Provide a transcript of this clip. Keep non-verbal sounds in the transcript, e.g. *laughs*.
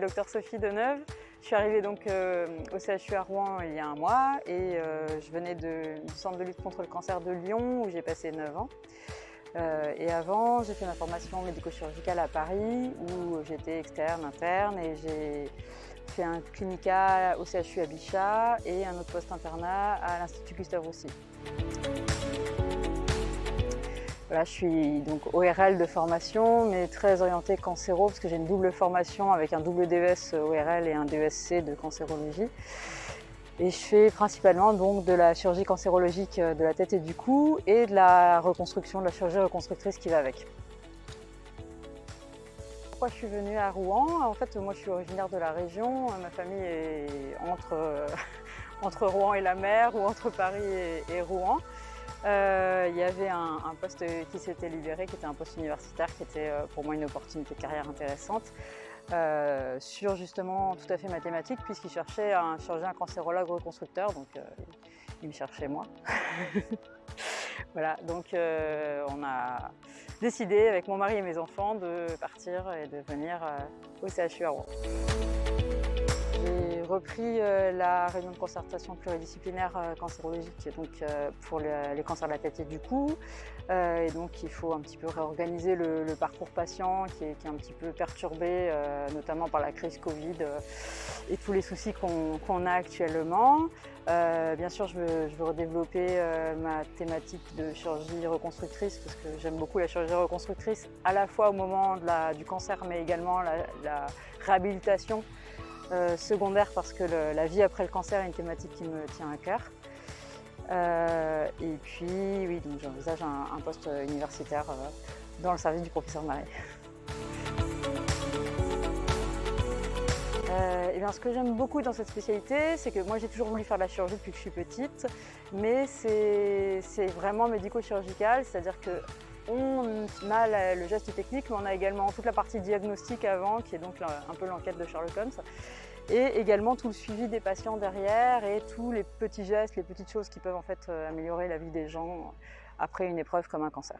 docteur Sophie Deneuve. Je suis arrivée donc euh, au CHU à Rouen il y a un mois et euh, je venais du centre de lutte contre le cancer de Lyon où j'ai passé 9 ans. Euh, et avant, j'ai fait ma formation médico-chirurgicale à Paris où j'étais externe, interne et j'ai fait un clinica au CHU à Bichat et un autre poste internat à l'Institut Gustave Roussy. Je suis donc ORL de formation, mais très orientée cancéro, parce que j'ai une double formation avec un double DES ORL et un DESC de cancérologie. Et je fais principalement donc de la chirurgie cancérologique de la tête et du cou et de la reconstruction, de la chirurgie reconstructrice qui va avec. Pourquoi je suis venue à Rouen En fait, moi je suis originaire de la région, ma famille est entre, *laughs* entre Rouen et la mer ou entre Paris et Rouen. Euh, il y avait un, poste qui s'était libéré, qui était un poste universitaire, qui était euh, pour moi une opportunité de carrière intéressante, euh, sur justement tout à fait mathématique, puisqu'il cherchait un chirurgien cancérologue reconstructeur, donc il me cherchait moi. *laughs* voilà, donc on a décidé avec mon mari et mes enfants de partir et de venir au CHU à Rouen repris euh, la réunion de concertation pluridisciplinaire euh, cancérologique donc, euh, pour les cancers de la tête et du cou. et donc il faut un petit peu réorganiser le, parcours patient qui est, un petit peu perturbé, notamment par la crise Covid et tous les soucis qu'on a actuellement. bien sûr, je veux, redévelopper ma thématique de chirurgie reconstructrice parce que j'aime beaucoup la chirurgie reconstructrice à la fois au moment du cancer mais également la réhabilitation euh, secondaire parce que la vie après le cancer est une thématique qui me tient à cœur. Euh, et puis, oui, j'envisage un, poste universitaire euh, dans le service du professeur Marie. et bien, ce que j'aime beaucoup dans cette spécialité, c'est que moi j'ai toujours voulu faire de la chirurgie depuis que je suis petite, mais c'est vraiment médico-chirurgical, c'est-à-dire que on a le geste technique, mais on a également toute la partie diagnostique avant, qui est donc un peu l'enquête de Sherlock Holmes, et également tout le suivi des patients derrière et tous les petits gestes, les petites choses qui peuvent en fait euh, améliorer la vie des gens après une épreuve comme un cancer.